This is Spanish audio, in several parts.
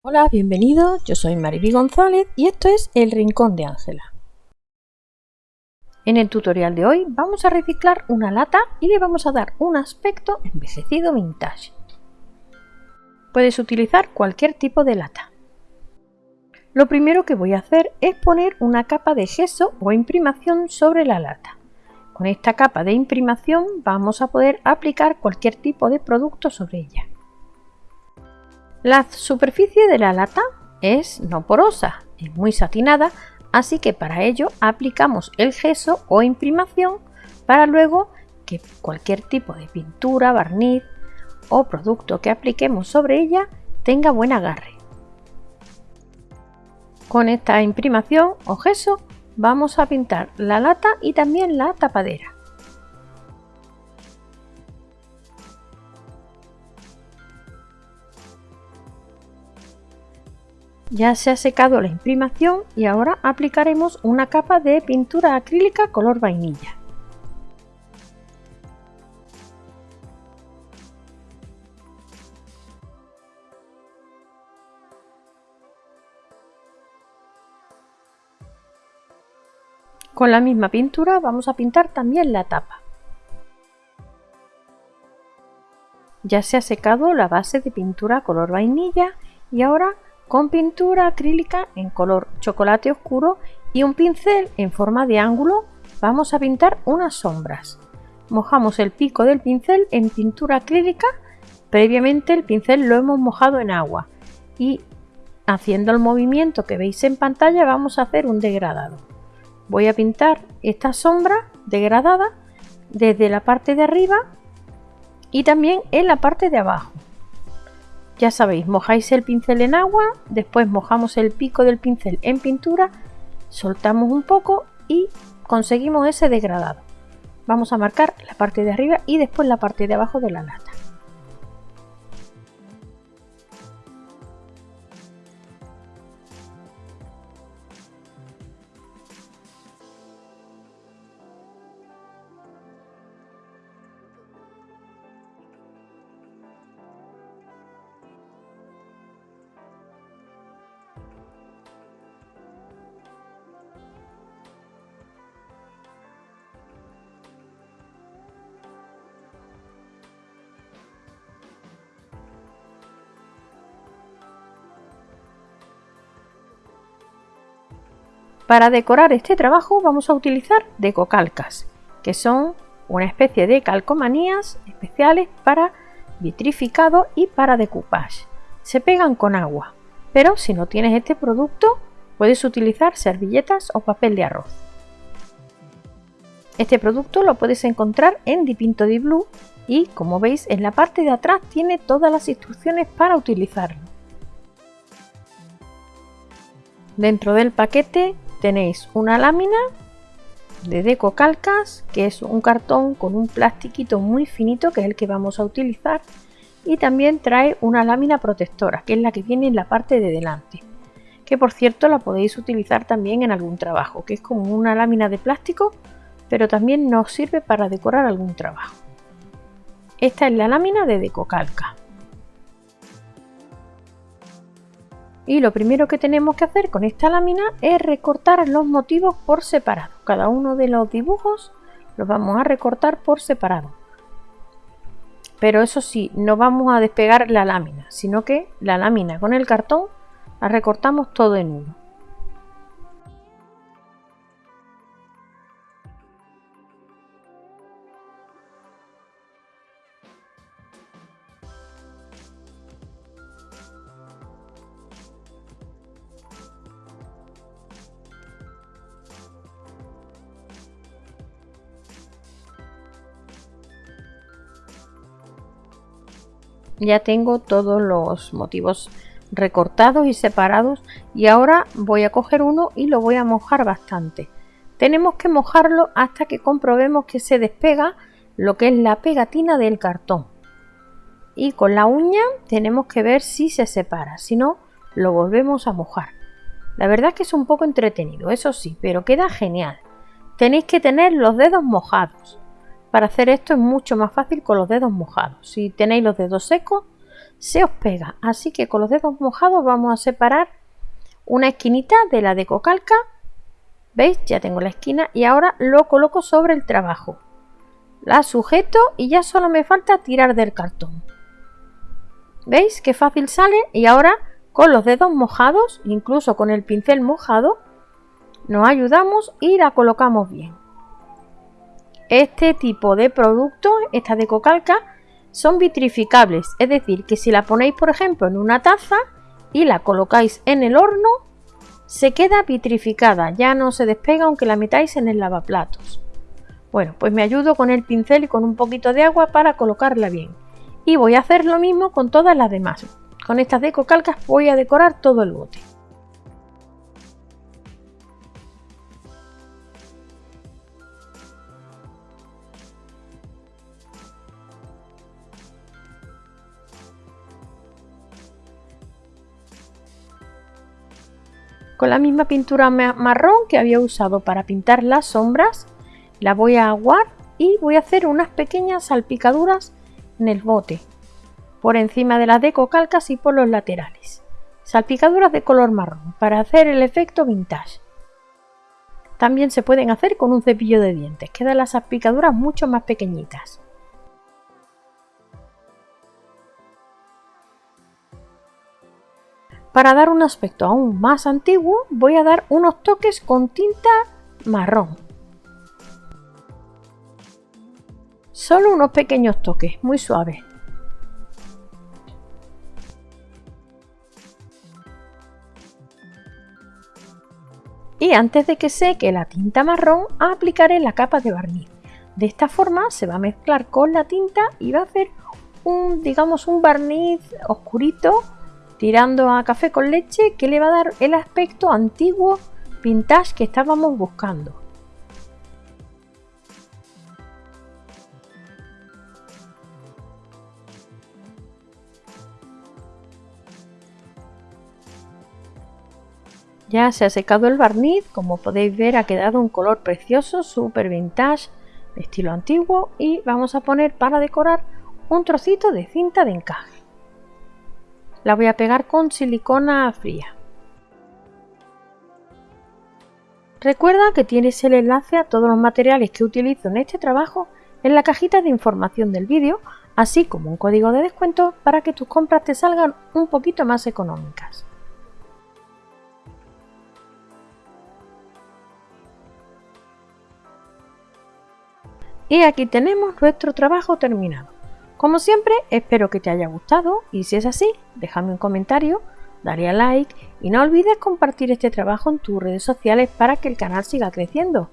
Hola, bienvenidos, yo soy Mariby González y esto es El Rincón de Ángela. En el tutorial de hoy vamos a reciclar una lata y le vamos a dar un aspecto envejecido vintage. Puedes utilizar cualquier tipo de lata. Lo primero que voy a hacer es poner una capa de gesso o imprimación sobre la lata. Con esta capa de imprimación vamos a poder aplicar cualquier tipo de producto sobre ella. La superficie de la lata es no porosa, es muy satinada, así que para ello aplicamos el gesso o imprimación para luego que cualquier tipo de pintura, barniz o producto que apliquemos sobre ella tenga buen agarre. Con esta imprimación o gesso vamos a pintar la lata y también la tapadera. Ya se ha secado la imprimación y ahora aplicaremos una capa de pintura acrílica color vainilla. Con la misma pintura vamos a pintar también la tapa. Ya se ha secado la base de pintura color vainilla y ahora con pintura acrílica en color chocolate oscuro y un pincel en forma de ángulo vamos a pintar unas sombras. Mojamos el pico del pincel en pintura acrílica, previamente el pincel lo hemos mojado en agua y haciendo el movimiento que veis en pantalla vamos a hacer un degradado. Voy a pintar esta sombra degradada desde la parte de arriba y también en la parte de abajo. Ya sabéis, mojáis el pincel en agua, después mojamos el pico del pincel en pintura, soltamos un poco y conseguimos ese degradado. Vamos a marcar la parte de arriba y después la parte de abajo de la lata. Para decorar este trabajo vamos a utilizar decocalcas, que son una especie de calcomanías especiales para vitrificado y para decoupage. Se pegan con agua, pero si no tienes este producto puedes utilizar servilletas o papel de arroz. Este producto lo puedes encontrar en Dipinto di Blue y como veis en la parte de atrás tiene todas las instrucciones para utilizarlo. Dentro del paquete tenéis una lámina de Deco Calcas, que es un cartón con un plastiquito muy finito, que es el que vamos a utilizar, y también trae una lámina protectora, que es la que viene en la parte de delante, que por cierto la podéis utilizar también en algún trabajo, que es como una lámina de plástico, pero también nos sirve para decorar algún trabajo. Esta es la lámina de Deco y lo primero que tenemos que hacer con esta lámina es recortar los motivos por separado. Cada uno de los dibujos los vamos a recortar por separado. Pero eso sí, no vamos a despegar la lámina, sino que la lámina con el cartón la recortamos todo en uno. Ya tengo todos los motivos recortados y separados y ahora voy a coger uno y lo voy a mojar bastante. Tenemos que mojarlo hasta que comprobemos que se despega lo que es la pegatina del cartón. Y con la uña tenemos que ver si se separa si no lo volvemos a mojar. La verdad es que es un poco entretenido eso sí pero queda genial. Tenéis que tener los dedos mojados para hacer esto es mucho más fácil con los dedos mojados. Si tenéis los dedos secos, se os pega. Así que con los dedos mojados vamos a separar una esquinita de la decocalca. ¿Veis? Ya tengo la esquina y ahora lo coloco sobre el trabajo. La sujeto y ya solo me falta tirar del cartón. ¿Veis qué fácil sale? Y ahora con los dedos mojados, incluso con el pincel mojado, nos ayudamos y la colocamos bien. Este tipo de productos, esta decocalca, son vitrificables, es decir, que si la ponéis por ejemplo en una taza y la colocáis en el horno, se queda vitrificada, ya no se despega aunque la metáis en el lavaplatos. Bueno, pues me ayudo con el pincel y con un poquito de agua para colocarla bien. Y voy a hacer lo mismo con todas las demás. Con estas decocalcas voy a decorar todo el bote. Con la misma pintura marrón que había usado para pintar las sombras, la voy a aguar y voy a hacer unas pequeñas salpicaduras en el bote, por encima de las decocalcas y por los laterales. Salpicaduras de color marrón para hacer el efecto vintage. También se pueden hacer con un cepillo de dientes, quedan las salpicaduras mucho más pequeñitas. Para dar un aspecto aún más antiguo voy a dar unos toques con tinta marrón. Solo unos pequeños toques, muy suaves. Y antes de que seque la tinta marrón, aplicaré la capa de barniz. De esta forma se va a mezclar con la tinta y va a hacer un, digamos, un barniz oscurito tirando a café con leche que le va a dar el aspecto antiguo vintage que estábamos buscando. Ya se ha secado el barniz, como podéis ver ha quedado un color precioso, súper vintage, estilo antiguo y vamos a poner para decorar un trocito de cinta de encaje. La voy a pegar con silicona fría. Recuerda que tienes el enlace a todos los materiales que utilizo en este trabajo en la cajita de información del vídeo, así como un código de descuento para que tus compras te salgan un poquito más económicas. Y aquí tenemos nuestro trabajo terminado. Como siempre, espero que te haya gustado y si es así, déjame un comentario, dale a like y no olvides compartir este trabajo en tus redes sociales para que el canal siga creciendo.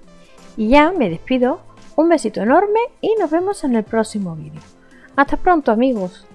Y ya me despido, un besito enorme y nos vemos en el próximo vídeo. Hasta pronto amigos.